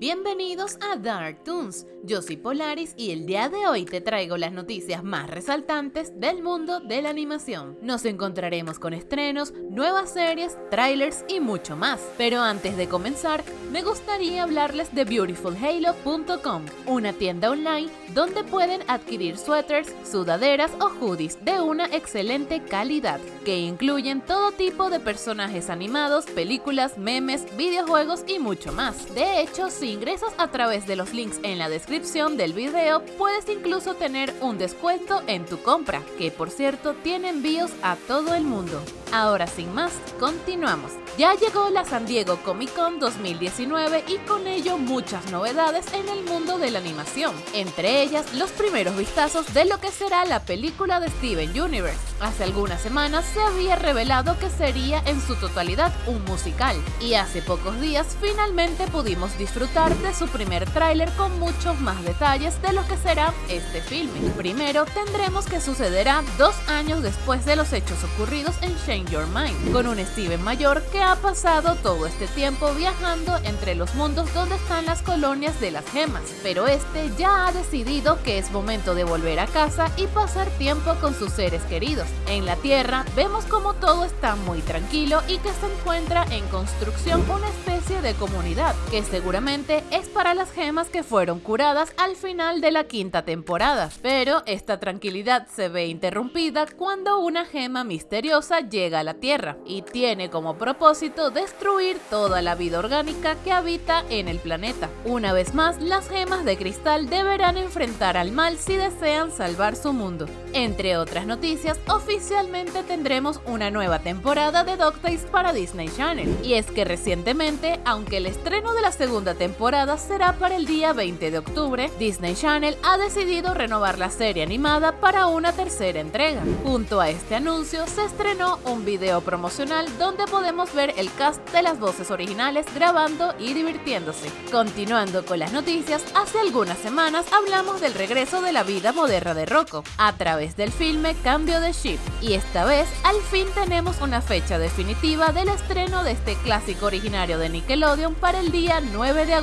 Bienvenidos a Dark Toons, yo soy Polaris y el día de hoy te traigo las noticias más resaltantes del mundo de la animación. Nos encontraremos con estrenos, nuevas series, trailers y mucho más. Pero antes de comenzar, me gustaría hablarles de BeautifulHalo.com, una tienda online donde pueden adquirir suéteres, sudaderas o hoodies de una excelente calidad, que incluyen todo tipo de personajes animados, películas, memes, videojuegos y mucho más. De hecho, si ingresas a través de los links en la descripción del video, puedes incluso tener un descuento en tu compra, que por cierto tiene envíos a todo el mundo. Ahora sin más, continuamos. Ya llegó la San Diego Comic Con 2019 y con ello muchas novedades en el mundo de la animación, entre ellas los primeros vistazos de lo que será la película de Steven Universe. Hace algunas semanas se había revelado que sería en su totalidad un musical, y hace pocos días finalmente pudimos disfrutar de su primer tráiler con muchos más detalles de lo que será este filme. Primero tendremos que sucederá dos años después de los hechos ocurridos en Change Your Mind, con un Steven mayor que ha pasado todo este tiempo viajando entre los mundos donde están las colonias de las gemas, pero este ya ha decidido que es momento de volver a casa y pasar tiempo con sus seres queridos. En la Tierra vemos como todo está muy tranquilo y que se encuentra en construcción una especie de comunidad, que seguramente es para las gemas que fueron curadas al final de la quinta temporada. Pero esta tranquilidad se ve interrumpida cuando una gema misteriosa llega a la Tierra y tiene como propósito destruir toda la vida orgánica que habita en el planeta. Una vez más, las gemas de cristal deberán enfrentar al mal si desean salvar su mundo. Entre otras noticias, oficialmente tendremos una nueva temporada de DuckTales para Disney Channel. Y es que recientemente, aunque el estreno de la segunda temporada será para el día 20 de octubre, Disney Channel ha decidido renovar la serie animada para una tercera entrega. Junto a este anuncio se estrenó un video promocional donde podemos ver el cast de las voces originales grabando y divirtiéndose. Continuando con las noticias, hace algunas semanas hablamos del regreso de la vida moderna de Rocco a través del filme Cambio de Ship y esta vez al fin tenemos una fecha definitiva del estreno de este clásico originario de Nickelodeon para el día 9 de agosto.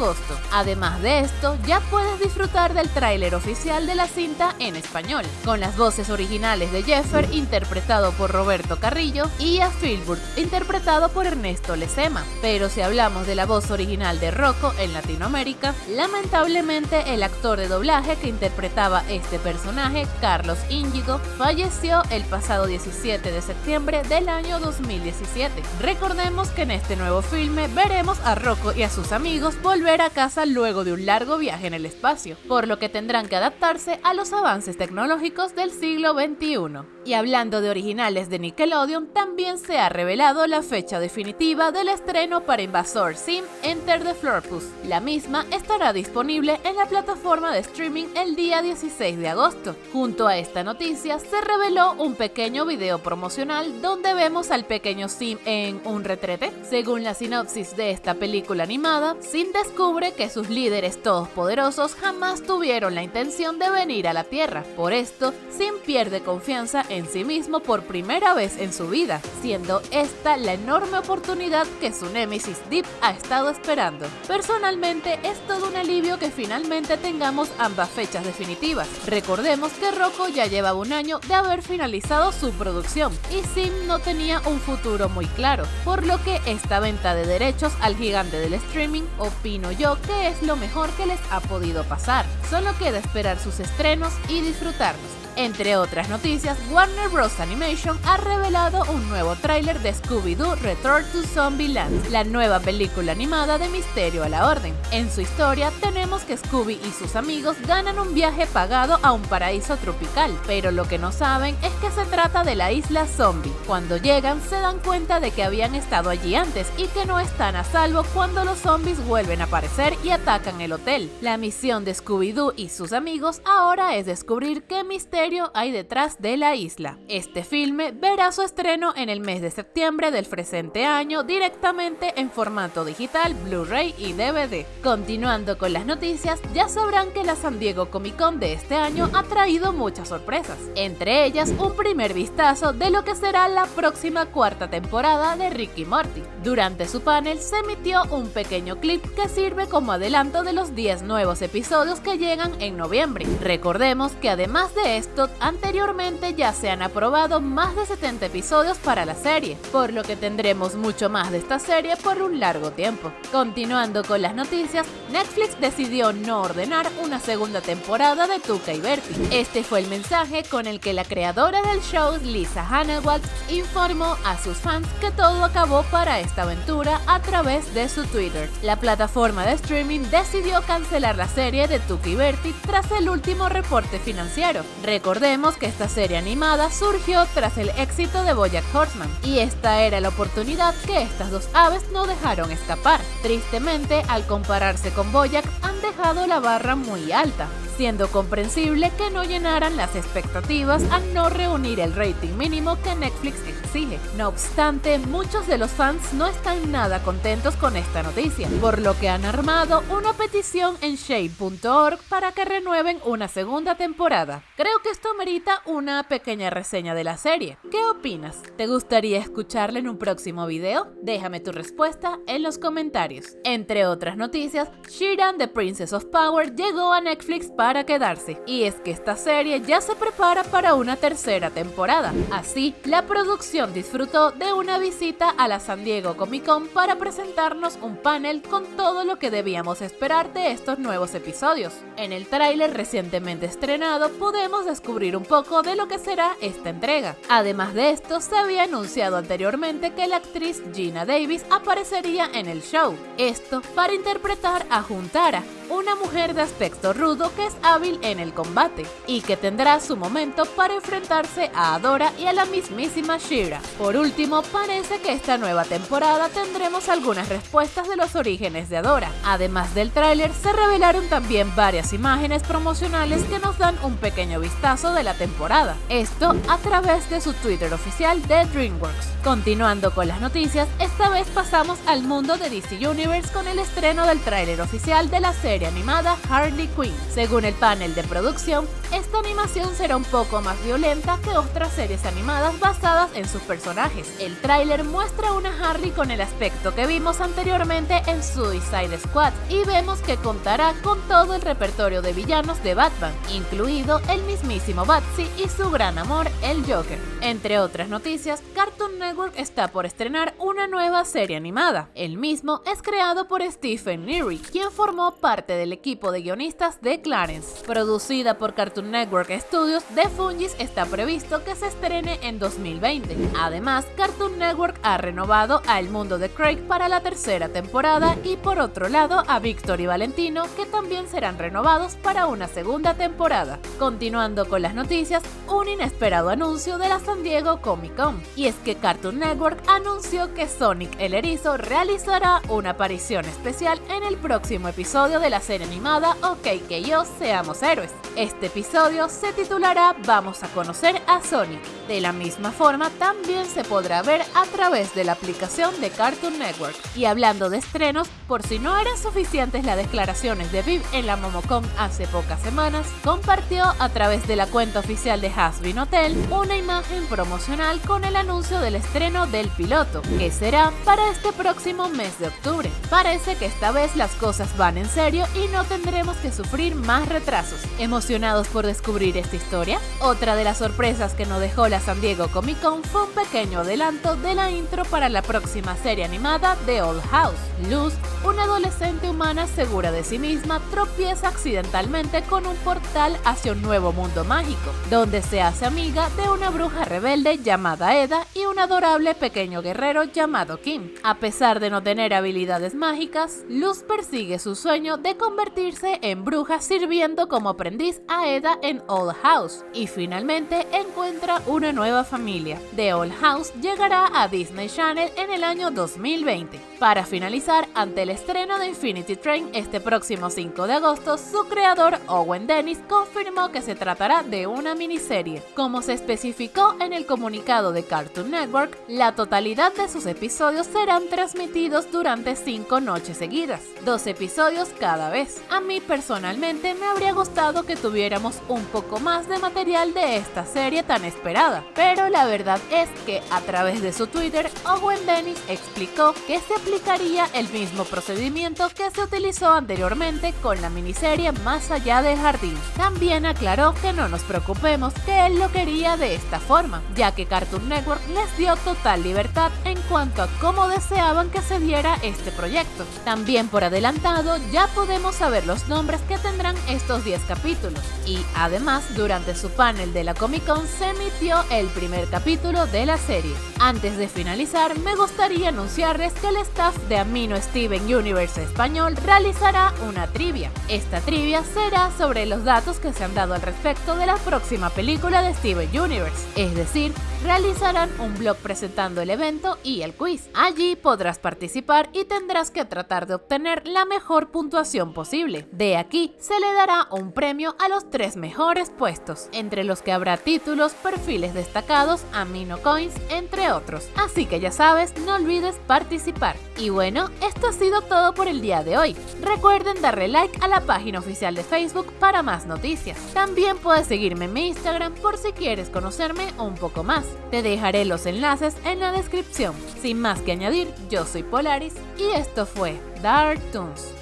Además de esto, ya puedes disfrutar del tráiler oficial de la cinta en español, con las voces originales de Jeffer interpretado por Roberto Carrillo y a Philburt interpretado por Ernesto Lecema. Pero si hablamos de la voz original de Rocco en Latinoamérica, lamentablemente el actor de doblaje que interpretaba este personaje, Carlos Íñigo, falleció el pasado 17 de septiembre del año 2017. Recordemos que en este nuevo filme veremos a Rocco y a sus amigos volver a casa luego de un largo viaje en el espacio, por lo que tendrán que adaptarse a los avances tecnológicos del siglo XXI. Y hablando de originales de Nickelodeon, también se ha revelado la fecha definitiva del estreno para Invasor Sim Enter the Florpus. La misma estará disponible en la plataforma de streaming el día 16 de agosto. Junto a esta noticia se reveló un pequeño video promocional donde vemos al pequeño Sim en un retrete. Según la sinopsis de esta película animada, Sim descubre que sus líderes todopoderosos jamás tuvieron la intención de venir a la Tierra. Por esto, Sim pierde confianza en sí mismo por primera vez en su vida, siendo esta la enorme oportunidad que su némesis Deep ha estado esperando. Personalmente es todo un alivio que finalmente tengamos ambas fechas definitivas. Recordemos que Rocco ya llevaba un año de haber finalizado su producción y Sim no tenía un futuro muy claro, por lo que esta venta de derechos al gigante del streaming opino yo que es lo mejor que les ha podido pasar. Solo queda esperar sus estrenos y disfrutarlos. Entre otras noticias, Warner Bros. Animation ha revelado un nuevo tráiler de Scooby-Doo Return to Zombieland, la nueva película animada de Misterio a la Orden. En su historia tenemos que Scooby y sus amigos ganan un viaje pagado a un paraíso tropical, pero lo que no saben es que se trata de la isla zombie. Cuando llegan se dan cuenta de que habían estado allí antes y que no están a salvo cuando los zombies vuelven a aparecer y atacan el hotel. La misión de Scooby-Doo y sus amigos ahora es descubrir qué misterio hay detrás de la isla. Este filme verá su estreno en el mes de septiembre del presente año directamente en formato digital, Blu-ray y DVD. Continuando con las noticias, ya sabrán que la San Diego Comic Con de este año ha traído muchas sorpresas, entre ellas un primer vistazo de lo que será la próxima cuarta temporada de Ricky Morty. Durante su panel se emitió un pequeño clip que sirve como adelanto de los 10 nuevos episodios que llegan en noviembre. Recordemos que además de esto, anteriormente ya se han aprobado más de 70 episodios para la serie, por lo que tendremos mucho más de esta serie por un largo tiempo. Continuando con las noticias, Netflix decidió no ordenar una segunda temporada de Tuca y Bertie. Este fue el mensaje con el que la creadora del show, Lisa Hannawalt, informó a sus fans que todo acabó para esta aventura a través de su Twitter. La plataforma de streaming decidió cancelar la serie de Tuca y Bertie tras el último reporte financiero. Recordemos que esta serie animada surgió tras el éxito de Bojack Horseman, y esta era la oportunidad que estas dos aves no dejaron escapar. Tristemente, al compararse con Boyack, han dejado la barra muy alta, siendo comprensible que no llenaran las expectativas al no reunir el rating mínimo que Netflix exige. No obstante, muchos de los fans no están nada contentos con esta noticia, por lo que han armado una petición en shape.org para que renueven una segunda temporada. Creo que esto merita una pequeña reseña de la serie. ¿Qué opinas? ¿Te gustaría escucharla en un próximo video? Déjame tu respuesta en los comentarios. Entre otras noticias, Shiran The Princess of Power llegó a Netflix para quedarse, y es que esta serie ya se prepara para una tercera temporada. Así, la producción disfrutó de una visita a la San Diego Comic Con para presentarnos un panel con todo lo que debíamos esperar de estos nuevos episodios. En el tráiler recientemente estrenado podemos descubrir un poco de lo que será esta entrega. Además de esto, se había anunciado anteriormente que la actriz Gina Davis aparecería en el show. Esto para interpretar a Juntara, una mujer de aspecto rudo que es hábil en el combate y que tendrá su momento para enfrentarse a Adora y a la mismísima Shira. Por último, parece que esta nueva temporada tendremos algunas respuestas de los orígenes de Adora. Además del tráiler, se revelaron también varias imágenes promocionales que nos dan un pequeño vistazo de la temporada. Esto a través de su Twitter oficial de DreamWorks. Continuando con las noticias, esta vez pasamos al mundo de DC Universe con el estreno del tráiler oficial de la serie animada Harley Quinn. Según el panel de producción, esta animación será un poco más violenta que otras series animadas basadas en sus personajes. El tráiler muestra una Harley con el aspecto que vimos anteriormente en Suicide Squad y vemos que contará con todo el repertorio de villanos de Batman, incluido el mismísimo Batsy y su gran amor, el Joker. Entre otras noticias, Cartoon Network está por estrenar una nueva serie animada. El mismo es creado por Stephen Neary, quien formó parte del equipo de guionistas de Clarence. Producida por Cartoon Network Studios, The Fungis está previsto que se estrene en 2020. Además, Cartoon Network ha renovado a El Mundo de Craig para la tercera temporada y por otro lado a Victor y Valentino que también serán renovados para una segunda temporada. Continuando con las noticias, un inesperado anuncio de la San Diego Comic Con. Y es que Cartoon Network anunció que Sonic el Erizo realizará una aparición especial en el próximo episodio de la serie animada OK que yo seamos héroes. Este episodio se titulará Vamos a conocer a Sonic. De la misma forma, también se podrá ver a través de la aplicación de Cartoon Network. Y hablando de estrenos, por si no eran suficientes las declaraciones de Viv en la Momocon hace pocas semanas, compartió a través de la cuenta oficial de Hasbin Hotel una imagen promocional con el anuncio del estreno del piloto, que será para este próximo mes de octubre. Parece que esta vez las cosas van en serio y no tendremos que sufrir más retrasos. ¿Emocionados por descubrir esta historia? Otra de las sorpresas que nos dejó la San Diego Comic Con fue un pequeño adelanto de la intro para la próxima serie animada de Old House. Luz, una adolescente humana segura de sí misma, tropieza accidentalmente con un portal hacia un nuevo mundo mágico, donde se hace amiga de una bruja rebelde llamada Eda y un adorable pequeño guerrero llamado Kim. A pesar de no tener habilidades mágicas, Luz persigue su sueño de convertirse en bruja sirviendo como aprendiz a Eda en Old House y finalmente encuentra una nueva familia. The Old House llegará a Disney Channel en el año 2020. Para finalizar, ante el estreno de Infinity Train este próximo 5 de agosto, su creador Owen Dennis confirmó que se tratará de una miniserie. Como se especificó en el comunicado de Cartoon Network, la totalidad de sus episodios serán transmitidos durante 5 noches seguidas, dos episodios cada vez. A mí personalmente me habría gustado que tuviéramos un poco más de material de esta serie tan esperada, pero la verdad es que a través de su Twitter, Owen Dennis explicó que se aplicaría el mismo procedimiento que se utilizó anteriormente con la miniserie Más allá del jardín. También aclaró que no nos preocupemos, que él lo quería de esta forma, ya que Cartoon Network les dio total libertad en cuanto a cómo deseaban que se diera este proyecto. También por adelantado ya podemos saber los nombres que tendrán estos 10 capítulos y además durante su panel de la Comic Con se emitió el primer capítulo de la serie. Antes de finalizar me gustaría anunciarles que el staff de Amino Steven Universe Español realizará una trivia. Esta trivia será sobre los datos que se han dado al respecto de la próxima película de Steven Universe, es decir, realizarán un blog presentando el evento y el quiz. Allí podrás participar y tendrás que tratar de obtener la mejor puntuación posible. De aquí se le dará un premio a los tres mejores puestos, entre los que habrá títulos, perfiles destacados, amino coins, entre otros. Así que ya sabes, no olvides participar. Y bueno, esto ha sido todo por el día de hoy. Recuerden darle like a la página oficial de Facebook para más noticias. También puedes seguirme en mi Instagram por si quieres conocerme un poco más. Te dejaré los enlaces en la descripción. Sin más que añadir, yo soy Polaris y esto fue Dark Toons.